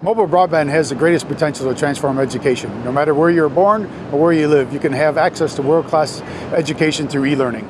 Mobile broadband has the greatest potential to transform education. No matter where you're born or where you live, you can have access to world-class education through e-learning.